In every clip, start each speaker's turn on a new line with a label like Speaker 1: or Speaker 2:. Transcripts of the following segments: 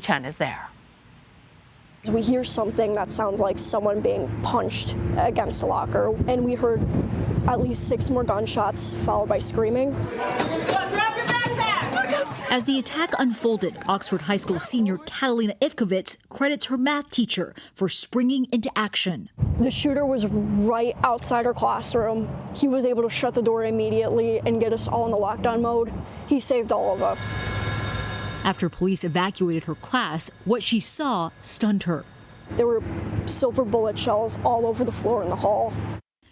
Speaker 1: Chen is there.
Speaker 2: We hear something that sounds like someone being punched against a locker, and we heard at least six more gunshots followed by screaming.
Speaker 3: As the attack unfolded, Oxford High School senior Catalina Ivkovitz credits her math teacher for springing into action.
Speaker 2: The shooter was right outside her classroom. He was able to shut the door immediately and get us all in the lockdown mode. He saved all of us.
Speaker 3: After police evacuated her class, what she saw stunned her.
Speaker 2: There were silver bullet shells all over the floor in the hall.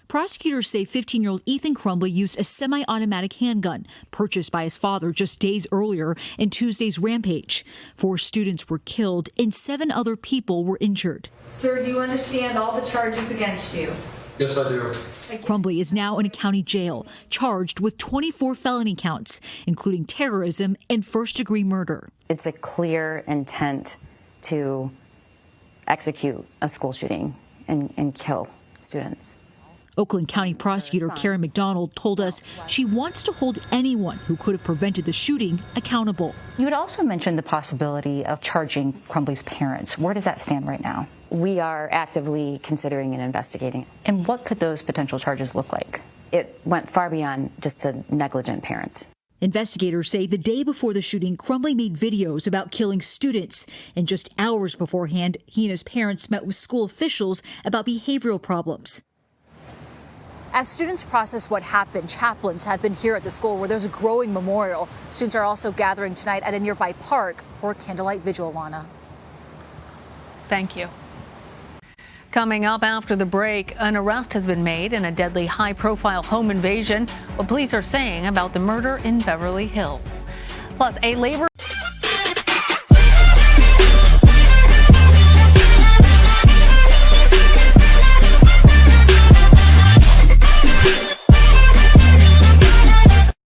Speaker 3: Prosecutors say 15 year old Ethan Crumbley used a semi automatic handgun purchased by his father just days earlier in Tuesday's rampage. Four students were killed and seven other people were injured.
Speaker 4: Sir, do you understand all the charges against you?
Speaker 5: Yes, I do.
Speaker 3: Crumbley is now in a county jail, charged with 24 felony counts, including terrorism and first degree murder.
Speaker 6: It's a clear intent to execute a school shooting and, and kill students.
Speaker 3: Oakland County prosecutor Karen McDonald told us she wants to hold anyone who could have prevented the shooting accountable.
Speaker 7: You had also mentioned the possibility of charging Crumbley's parents. Where does that stand right now?
Speaker 6: We are actively considering and investigating.
Speaker 7: And what could those potential charges look like?
Speaker 6: It went far beyond just a negligent parent.
Speaker 3: Investigators say the day before the shooting, Crumbley made videos about killing students. And just hours beforehand, he and his parents met with school officials about behavioral problems. As students process what happened, chaplains have been here at the school where there's a growing memorial. Students are also gathering tonight at a nearby park for a candlelight vigil, Lana.
Speaker 1: Thank you. Coming up after the break, an arrest has been made in a deadly high profile home invasion. What police are saying about the murder in Beverly Hills. Plus, a labor